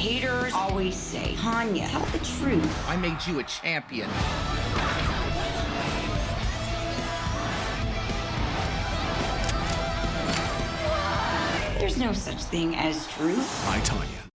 haters always say, Tonya, tell the truth. I made you a champion. There's no such thing as truth. I, Tonya.